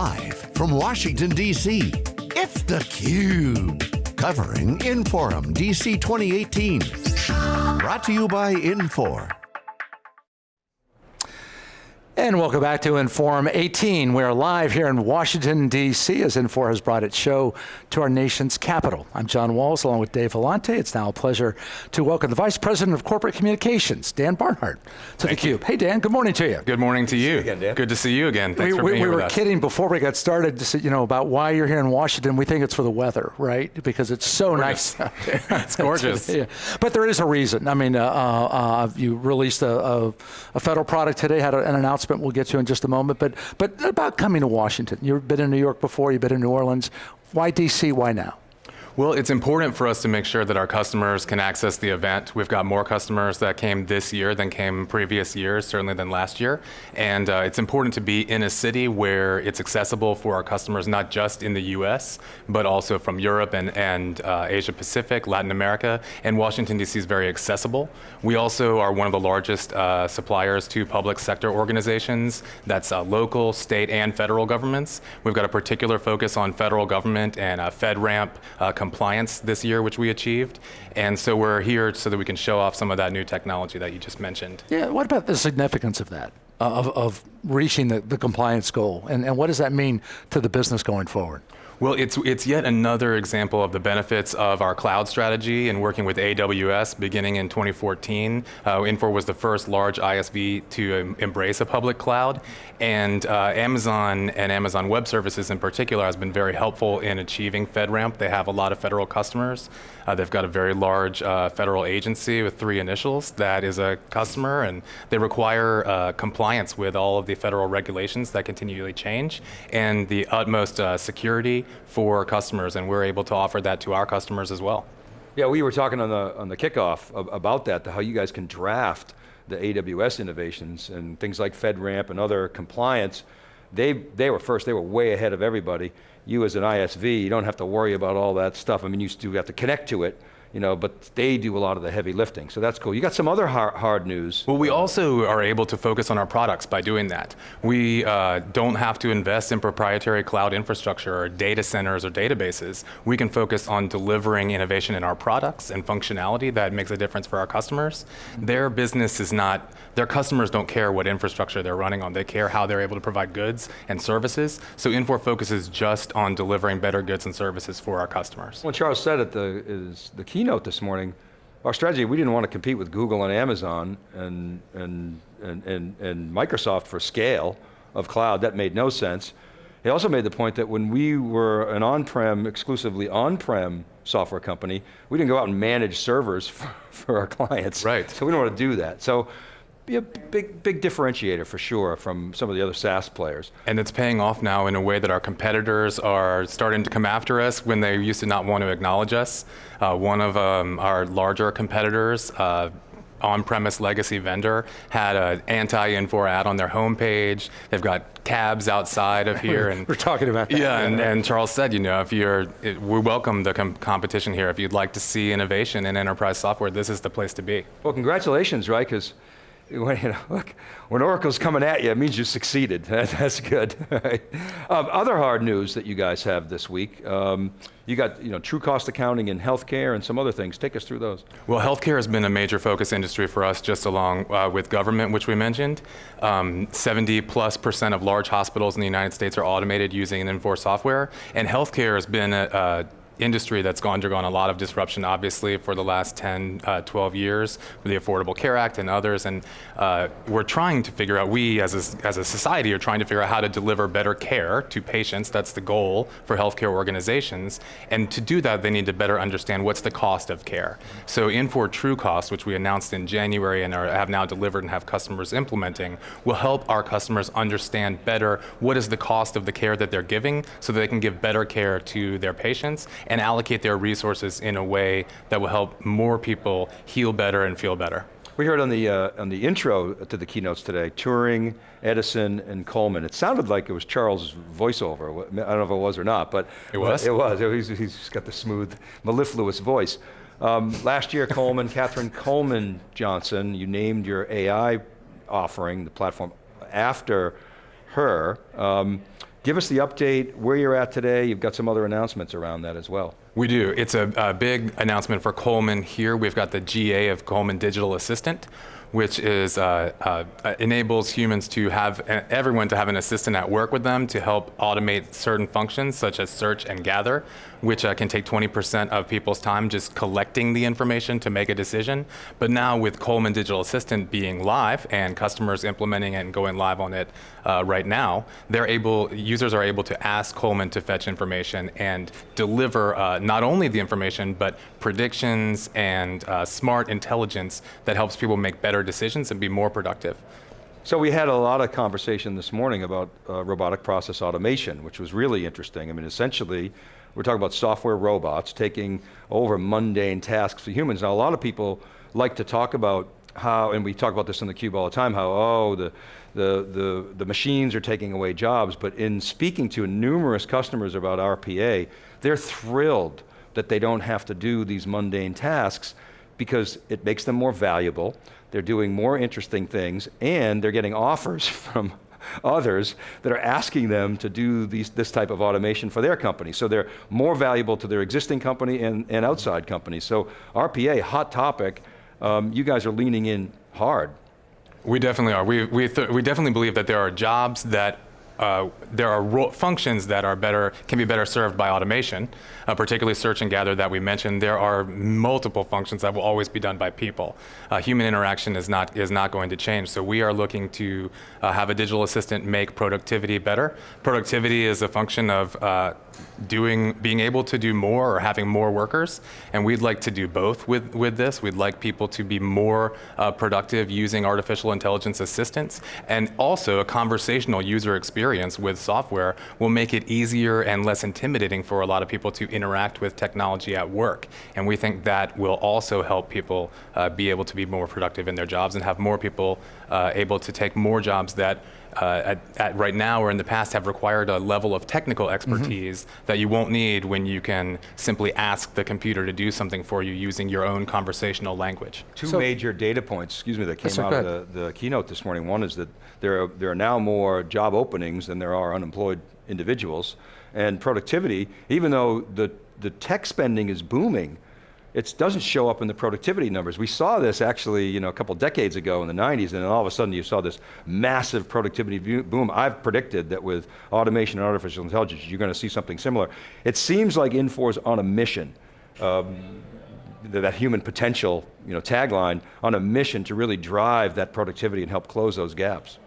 Live from Washington, D.C., it's theCUBE. Covering Inforum DC 2018. Brought to you by Infor. And welcome back to Inforum 18. We're live here in Washington, D.C. as Infor has brought its show to our nation's capital. I'm John Walls along with Dave Vellante. It's now a pleasure to welcome the Vice President of Corporate Communications, Dan Barnhart, to theCUBE. Hey Dan, good morning to you. Good morning to you. again, Dan. Good to see you again. Thanks we, for we, being we here were with us. kidding before we got started to say, you know, about why you're here in Washington. We think it's for the weather, right? Because it's so nice out there. It's gorgeous. yeah. But there is a reason. I mean, uh, uh, you released a, a, a federal product today, had an announcement we'll get to in just a moment, but, but about coming to Washington. You've been in New York before, you've been in New Orleans. Why DC, why now? Well, it's important for us to make sure that our customers can access the event. We've got more customers that came this year than came previous years, certainly than last year. And uh, it's important to be in a city where it's accessible for our customers, not just in the US, but also from Europe and, and uh, Asia Pacific, Latin America, and Washington DC is very accessible. We also are one of the largest uh, suppliers to public sector organizations, that's uh, local, state, and federal governments. We've got a particular focus on federal government and uh, FedRAMP uh, compliance this year, which we achieved. And so we're here so that we can show off some of that new technology that you just mentioned. Yeah, what about the significance of that, uh, of, of reaching the, the compliance goal? And, and what does that mean to the business going forward? Well, it's, it's yet another example of the benefits of our cloud strategy and working with AWS beginning in 2014. Uh, Infor was the first large ISV to um, embrace a public cloud. And uh, Amazon and Amazon Web Services in particular has been very helpful in achieving FedRAMP. They have a lot of federal customers. Uh, they've got a very large uh, federal agency with three initials that is a customer, and they require uh, compliance with all of the federal regulations that continually change and the utmost uh, security for customers, and we're able to offer that to our customers as well. Yeah, we were talking on the, on the kickoff about that, how you guys can draft the AWS innovations and things like FedRAMP and other compliance. They, they were first, they were way ahead of everybody. You as an ISV, you don't have to worry about all that stuff. I mean, you still have to connect to it, you know, but they do a lot of the heavy lifting, so that's cool. You got some other hard, hard news. Well, we also are able to focus on our products by doing that. We uh, don't have to invest in proprietary cloud infrastructure or data centers or databases. We can focus on delivering innovation in our products and functionality that makes a difference for our customers. Their business is not, their customers don't care what infrastructure they're running on. They care how they're able to provide goods and services. So Infor focuses just on delivering better goods and services for our customers. When Charles said at the, is the keynote this morning, our strategy, we didn't want to compete with Google and Amazon and, and, and, and, and Microsoft for scale of cloud, that made no sense. He also made the point that when we were an on-prem, exclusively on-prem software company, we didn't go out and manage servers for, for our clients. Right. So we don't want to do that. So be a big, big differentiator for sure from some of the other SaaS players. And it's paying off now in a way that our competitors are starting to come after us when they used to not want to acknowledge us. Uh, one of um, our larger competitors, uh, on-premise legacy vendor, had an anti-Infor ad on their homepage. They've got cabs outside of here. and We're talking about that. Yeah, and, and Charles said, you know, if you're, it, we welcome the com competition here. If you'd like to see innovation in enterprise software, this is the place to be. Well, congratulations, right? Because when, you know, look, when Oracle's coming at you, it means you succeeded. That's good. Um, other hard news that you guys have this week, um, you got you know, true cost accounting in healthcare and some other things. Take us through those. Well, healthcare has been a major focus industry for us, just along uh, with government, which we mentioned. Um, 70 plus percent of large hospitals in the United States are automated using Infor software, and healthcare has been a, a industry that's undergone a lot of disruption, obviously, for the last 10, uh, 12 years with the Affordable Care Act and others. And uh, we're trying to figure out, we as a, as a society are trying to figure out how to deliver better care to patients. That's the goal for healthcare organizations. And to do that, they need to better understand what's the cost of care. So Infor True Cost, which we announced in January and are, have now delivered and have customers implementing, will help our customers understand better what is the cost of the care that they're giving so that they can give better care to their patients and allocate their resources in a way that will help more people heal better and feel better. We heard on the, uh, on the intro to the keynotes today, Turing, Edison, and Coleman. It sounded like it was Charles' voiceover. I don't know if it was or not, but It was? It was. He's, he's got the smooth, mellifluous voice. Um, last year, Coleman, Katherine Coleman Johnson, you named your AI offering, the platform, after her. Um, Give us the update, where you're at today. You've got some other announcements around that as well. We do. It's a, a big announcement for Coleman here. We've got the GA of Coleman Digital Assistant, which is uh, uh, enables humans to have everyone to have an assistant at work with them to help automate certain functions such as search and gather which uh, can take 20% of people's time just collecting the information to make a decision. But now with Coleman Digital Assistant being live and customers implementing it and going live on it uh, right now, they're able, users are able to ask Coleman to fetch information and deliver uh, not only the information, but predictions and uh, smart intelligence that helps people make better decisions and be more productive. So we had a lot of conversation this morning about uh, robotic process automation, which was really interesting. I mean, essentially, we're talking about software robots taking over mundane tasks for humans. Now, a lot of people like to talk about how, and we talk about this in the cube all the time, how, oh, the, the, the, the machines are taking away jobs, but in speaking to numerous customers about RPA, they're thrilled that they don't have to do these mundane tasks because it makes them more valuable, they're doing more interesting things, and they're getting offers from others that are asking them to do these, this type of automation for their company. So they're more valuable to their existing company and, and outside companies. So RPA, hot topic, um, you guys are leaning in hard. We definitely are. We, we, we definitely believe that there are jobs that uh, there are functions that are better, can be better served by automation, uh, particularly search and gather that we mentioned. There are multiple functions that will always be done by people. Uh, human interaction is not, is not going to change. So we are looking to uh, have a digital assistant make productivity better. Productivity is a function of uh, doing, being able to do more or having more workers, and we'd like to do both with, with this. We'd like people to be more uh, productive using artificial intelligence assistants, and also a conversational user experience with software will make it easier and less intimidating for a lot of people to interact with technology at work. And we think that will also help people uh, be able to be more productive in their jobs and have more people uh, able to take more jobs that uh, at, at, right now or in the past have required a level of technical mm-hmm. expertise mm -hmm. that you won't need when you can simply ask the computer to do something for you using your own conversational language. Two so, major data points, excuse me, that came out of the, the, keynote this morning. One is that there are, there are now more job openings than there are unemployed individuals. And productivity, even though the, the tech spending is booming, it doesn't show up in the productivity numbers. We saw this actually you know, a couple decades ago in the 90s, and then all of a sudden you saw this massive productivity boom. I've predicted that with automation and artificial intelligence, you're going to see something similar. It seems like Infor is on a mission, um, that human potential you know, tagline, on a mission to really drive that productivity and help close those gaps.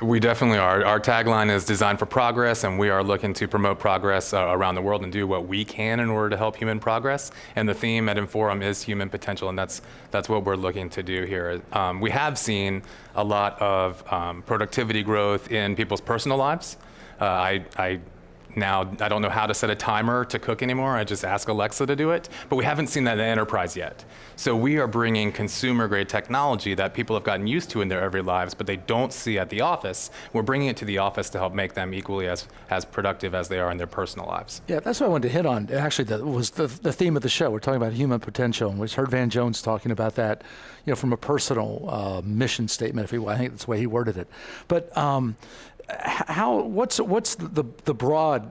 We definitely are. Our tagline is designed for progress, and we are looking to promote progress uh, around the world and do what we can in order to help human progress. And the theme at Inforum is human potential, and that's that's what we're looking to do here. Um, we have seen a lot of um, productivity growth in people's personal lives. Uh, I, I now, I don't know how to set a timer to cook anymore. I just ask Alexa to do it. But we haven't seen that in enterprise yet. So we are bringing consumer-grade technology that people have gotten used to in their everyday lives, but they don't see at the office. We're bringing it to the office to help make them equally as, as productive as they are in their personal lives. Yeah, that's what I wanted to hit on. Actually, that was the, the theme of the show. We're talking about human potential, and we heard Van Jones talking about that, you know, from a personal uh, mission statement, if he, I think that's the way he worded it. But um, how, what's, what's the, the broad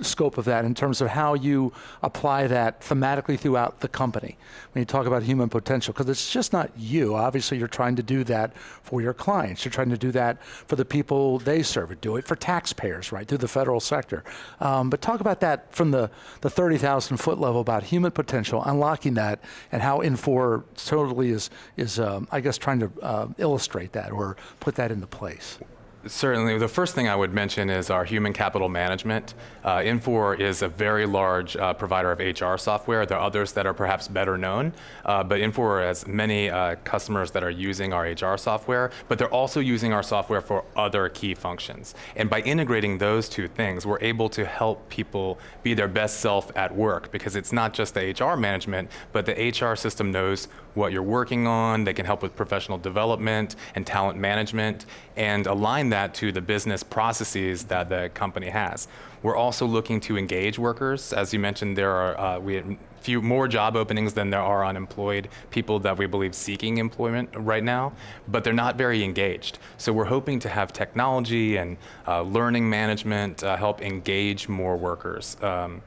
scope of that in terms of how you apply that thematically throughout the company? When you talk about human potential because it's just not you. Obviously you're trying to do that for your clients. You're trying to do that for the people they serve. Do it for taxpayers right through the federal sector. Um, but talk about that from the the 30,000 foot level about human potential unlocking that and how Infor totally is is um, I guess trying to uh, illustrate that or put that into place Certainly. The first thing I would mention is our human capital management. Uh, Infor is a very large uh, provider of HR software. There are others that are perhaps better known, uh, but Infor has many uh, customers that are using our HR software, but they're also using our software for other key functions. And by integrating those two things, we're able to help people be their best self at work because it's not just the HR management, but the HR system knows what you're working on. They can help with professional development and talent management and align that to the business processes that the company has. We're also looking to engage workers. As you mentioned, there are uh, we have few more job openings than there are unemployed people that we believe seeking employment right now, but they're not very engaged. So we're hoping to have technology and uh, learning management uh, help engage more workers. Um,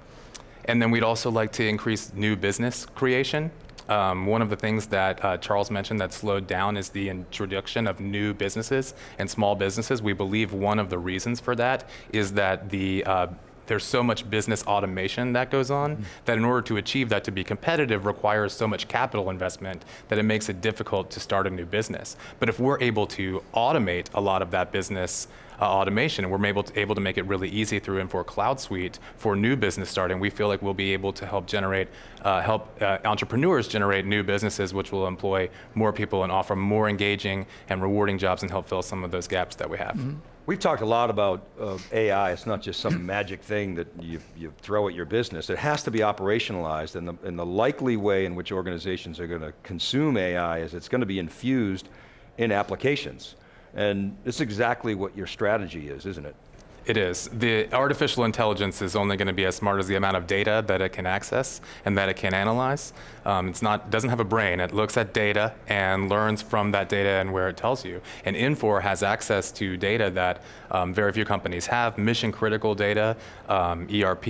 and then we'd also like to increase new business creation. Um, one of the things that uh, Charles mentioned that slowed down is the introduction of new businesses and small businesses. We believe one of the reasons for that is that the uh, there's so much business automation that goes on mm-hmm. that in order to achieve that to be competitive requires so much capital investment that it makes it difficult to start a new business. But if we're able to automate a lot of that business uh, automation, and we're able to, able to make it really easy through Infor Cloud Suite for new business starting, we feel like we'll be able to help generate, uh, help uh, entrepreneurs generate new businesses which will employ more people and offer more engaging and rewarding jobs and help fill some of those gaps that we have. Mm -hmm. We've talked a lot about uh, AI. It's not just some magic thing that you, you throw at your business. It has to be operationalized and the, and the likely way in which organizations are going to consume AI is it's going to be infused in applications. And this is exactly what your strategy is, isn't it? It is. The artificial intelligence is only going to be as smart as the amount of data that it can access and that it can analyze. Um, it's not doesn't have a brain. It looks at data and learns from that data and where it tells you. And Infor has access to data that um, very few companies have, mission critical data, um, ERP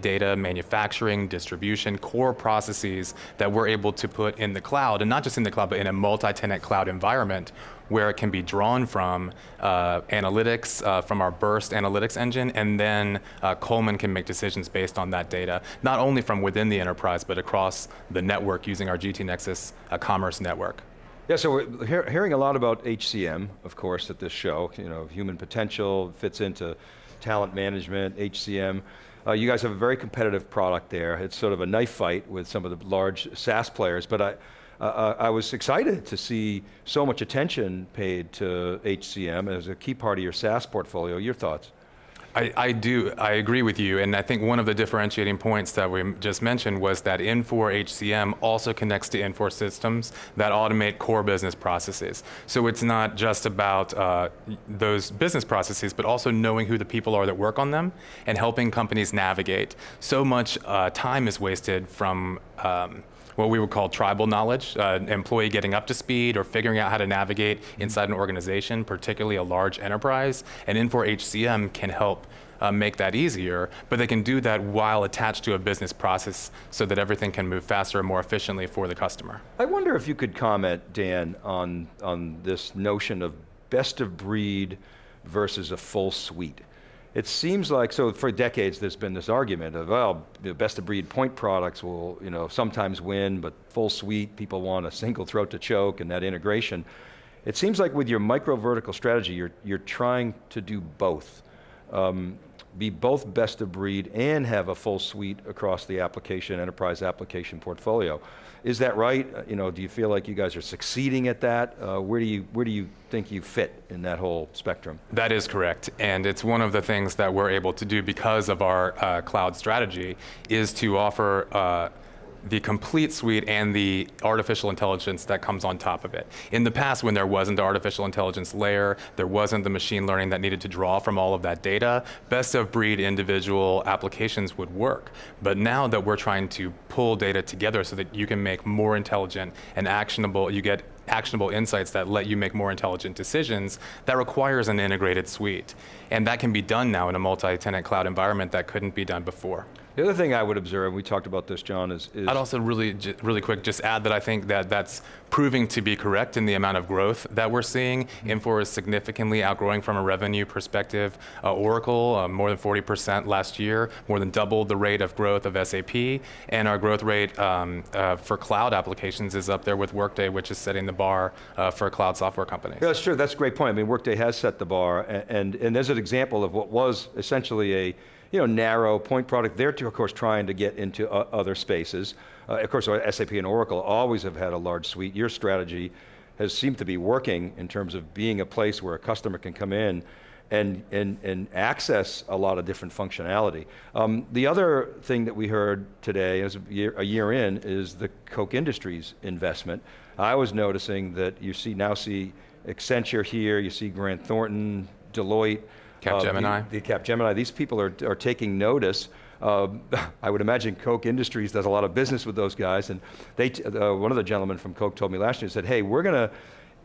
data, manufacturing, distribution, core processes that we're able to put in the cloud, and not just in the cloud, but in a multi-tenant cloud environment where it can be drawn from uh, analytics, uh, from our Birst analytics engine, and then uh, Coleman can make decisions based on that data, not only from within the enterprise, but across the network using our GT Nexus uh, commerce network. Yeah, so we're hear hearing a lot about HCM, of course, at this show. You know, human potential fits into talent management, HCM. Uh, you guys have a very competitive product there. It's sort of a knife fight with some of the large SaaS players, but I, uh, I was excited to see so much attention paid to HCM as a key part of your SaaS portfolio. Your thoughts? I, I, do, I agree with you, and I think one of the differentiating points that we just mentioned was that Infor HCM also connects to Infor systems that automate core business processes. So it's not just about uh, those business processes, but also knowing who the people are that work on them and helping companies navigate. So much uh, time is wasted from um, what we would call tribal knowledge, uh, employee getting up to speed or figuring out how to navigate inside an organization, particularly a large enterprise. And Infor HCM can help uh, make that easier, but they can do that while attached to a business process so that everything can move faster and more efficiently for the customer. I wonder if you could comment, Dan, on, on this notion of best of breed versus a full suite it seems like, so for decades there's been this argument of, well, the best of breed point products will you know, sometimes win, but full suite, people want a single throat to choke and that integration. It seems like with your micro vertical strategy, you're, you're trying to do both. Um, be both best of breed and have a full suite across the application, enterprise application portfolio. Is that right? Uh, you know, do you feel like you guys are succeeding at that? Uh, where, do you, where do you think you fit in that whole spectrum? That is correct, and it's one of the things that we're able to do because of our uh, cloud strategy, is to offer uh, the complete suite and the artificial intelligence that comes on top of it. In the past, when there wasn't the artificial intelligence layer, there wasn't the machine learning that needed to draw from all of that data, best of breed individual applications would work. But now that we're trying to pull data together so that you can make more intelligent and actionable, you get actionable insights that let you make more intelligent decisions, that requires an integrated suite. And that can be done now in a multi-tenant cloud environment that couldn't be done before. The other thing I would observe, and we talked about this, John, is, is I'd also really, really quick just add that I think that that's proving to be correct in the amount of growth that we're seeing. Mm-hmm. Infor is significantly outgrowing from a revenue perspective. Uh, Oracle, uh, more than 40% last year, more than doubled the rate of growth of SAP, and our growth rate um, uh, for cloud applications is up there with Workday, which is setting the bar uh, for cloud software companies. Yeah, that's true, that's a great point. I mean, Workday has set the bar, and, and, and there's an example of what was essentially a you know, narrow point product. They're, of course, trying to get into uh, other spaces. Uh, of course, SAP and Oracle always have had a large suite. Your strategy has seemed to be working in terms of being a place where a customer can come in and, and, and access a lot of different functionality. Um, the other thing that we heard today, as a year, a year in, is the Koch Industries investment. I was noticing that you see now see Accenture here, you see Grant Thornton, Deloitte. Uh, the- Capgemini. The Capgemini, these people are, are taking notice. Uh, I would imagine Koch Industries does a lot of business with those guys, and they, uh, one of the gentlemen from Koch told me last year, said, hey, we're going to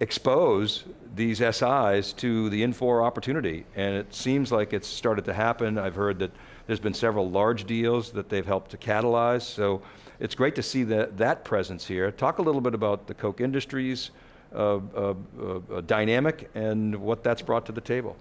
expose these SIs to the Infor opportunity, and it seems like it's started to happen. I've heard that there's been several large deals that they've helped to catalyze, so it's great to see that, that presence here. Talk a little bit about the Koch Industries uh, uh, uh, dynamic and what that's brought to the table.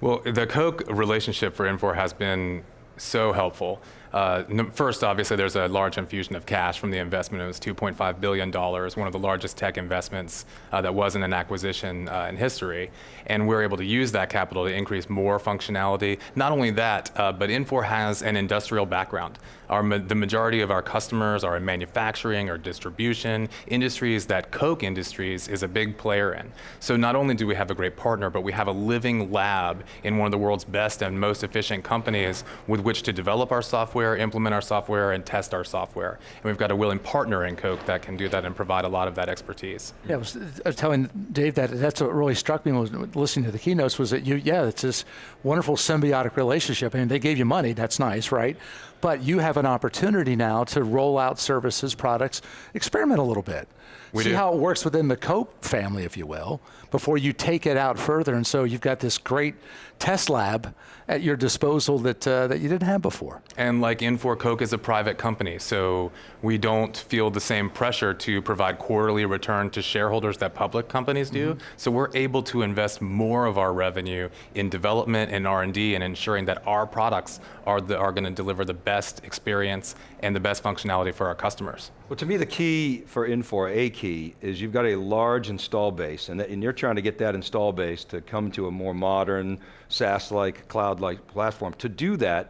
Well, the Koch relationship for Infor has been so helpful. Uh, first, obviously, there's a large infusion of cash from the investment. It was $2.5 billion, one of the largest tech investments uh, that wasn't an acquisition uh, in history. And we're able to use that capital to increase more functionality. Not only that, uh, but Infor has an industrial background. Our, the majority of our customers are in manufacturing or distribution, industries that Koch Industries is a big player in. So not only do we have a great partner, but we have a living lab in one of the world's best and most efficient companies with which to develop our software, implement our software, and test our software. And we've got a willing partner in Koch that can do that and provide a lot of that expertise. Yeah, I was, I was telling Dave that that's what really struck me was listening to the keynotes was that you, yeah, it's this wonderful symbiotic relationship. I mean, they gave you money, that's nice, right? But you have an opportunity now to roll out services, products, experiment a little bit. We See do. how it works within the Koch family, if you will, before you take it out further. And so you've got this great test lab at your disposal that, uh, that you didn't have before. And like Infor Koch is a private company, so we don't feel the same pressure to provide quarterly return to shareholders that public companies do. So we're able to invest more of our revenue in development and R&D and ensuring that our products are, the, are going to deliver the best experience and the best functionality for our customers. Well, to me, the key for Infor, a key, is you've got a large install base, and, that, and you're trying to get that install base to come to a more modern, SaaS-like, cloud-like platform. To do that,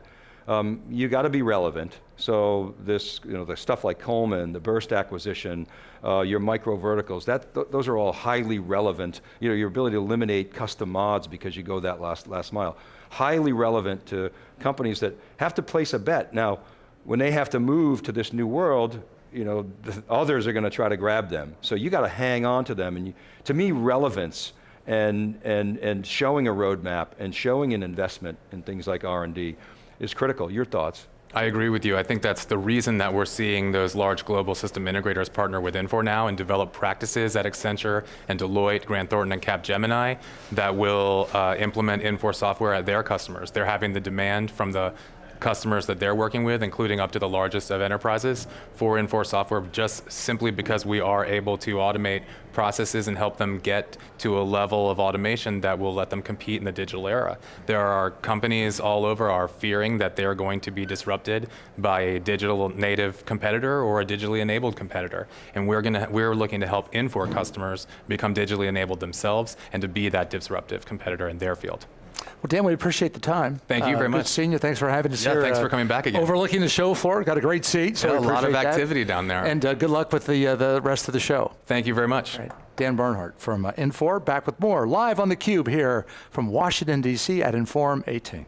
um, you got to be relevant. So this, you know, the stuff like Coleman, the Birst acquisition, uh, your micro verticals, that th those are all highly relevant. You know, your ability to eliminate custom mods because you go that last last mile, highly relevant to companies that have to place a bet. Now, when they have to move to this new world, you know, the others are going to try to grab them. So you got to hang on to them. And you, to me, relevance and, and, and showing a roadmap and showing an investment in things like R&D is critical. Your thoughts? I agree with you. I think that's the reason that we're seeing those large global system integrators partner with Infor now and develop practices at Accenture and Deloitte, Grant Thornton, and Capgemini that will uh, implement Infor software at their customers. They're having the demand from the customers that they're working with, including up to the largest of enterprises, for Infor software, just simply because we are able to automate processes and help them get to a level of automation that will let them compete in the digital era. There are companies all over are fearing that they're going to be disrupted by a digital native competitor or a digitally enabled competitor. And we're, gonna, we're looking to help Infor customers become digitally enabled themselves and to be that disruptive competitor in their field. Well, Dan, we appreciate the time. Thank you uh, very uh, much. Good. Thanks for having us yeah, here. Thanks uh, for coming back again. Overlooking the show floor. Got a great seat. So yeah, a lot of activity that. down there. And uh, good luck with the uh, the rest of the show. Thank you very much. Right. Dan Barnhart from uh, Infor, back with more live on the Cube here from Washington D.C. at Inforum 18.